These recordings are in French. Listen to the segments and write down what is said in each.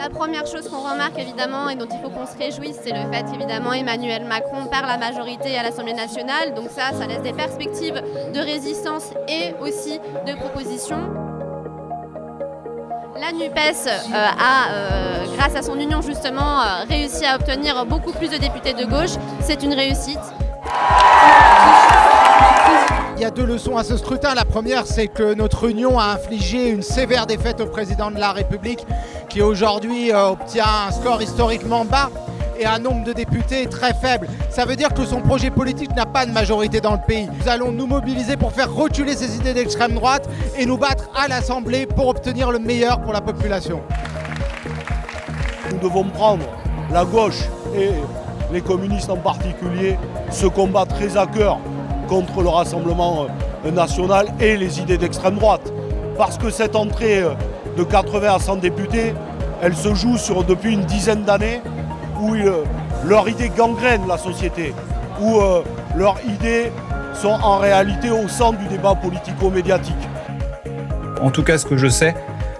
La première chose qu'on remarque évidemment et dont il faut qu'on se réjouisse, c'est le fait qu'évidemment Emmanuel Macron perd la majorité à l'Assemblée nationale. Donc ça, ça laisse des perspectives de résistance et aussi de propositions. La NUPES euh, a, euh, grâce à son union justement, euh, réussi à obtenir beaucoup plus de députés de gauche. C'est une réussite. Il y a deux leçons à ce scrutin. La première, c'est que notre union a infligé une sévère défaite au président de la République qui aujourd'hui obtient un score historiquement bas et un nombre de députés très faible. Ça veut dire que son projet politique n'a pas de majorité dans le pays. Nous allons nous mobiliser pour faire reculer ces idées d'extrême droite et nous battre à l'Assemblée pour obtenir le meilleur pour la population. Nous devons prendre la gauche et les communistes en particulier ce combat très à cœur contre le Rassemblement euh, national et les idées d'extrême droite. Parce que cette entrée euh, de 80 à 100 députés, elle se joue sur, depuis une dizaine d'années où euh, leurs idées gangrènent la société, où leurs idées sont en réalité au centre du débat politico-médiatique. En tout cas, ce que je sais,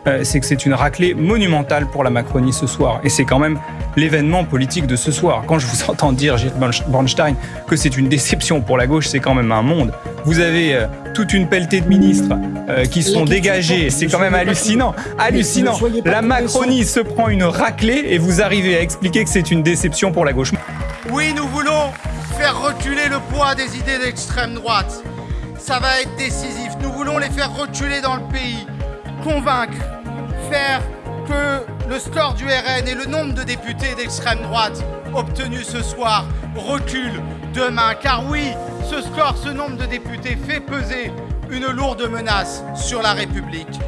euh, c'est que c'est une raclée monumentale pour la Macronie ce soir. Et c'est quand même l'événement politique de ce soir. Quand je vous entends dire, Gilles Bornstein, que c'est une déception pour la gauche, c'est quand même un monde. Vous avez euh, toute une pelletée de ministres euh, qui sont dégagés, c'est quand même hallucinant. Hallucinant. La Macronie se prend une raclée et vous arrivez à expliquer que c'est une déception pour la gauche. Oui, nous voulons faire reculer le poids des idées d'extrême droite. Ça va être décisif. Nous voulons les faire reculer dans le pays convaincre, faire que le score du RN et le nombre de députés d'extrême droite obtenus ce soir recule demain. Car oui, ce score, ce nombre de députés fait peser une lourde menace sur la République.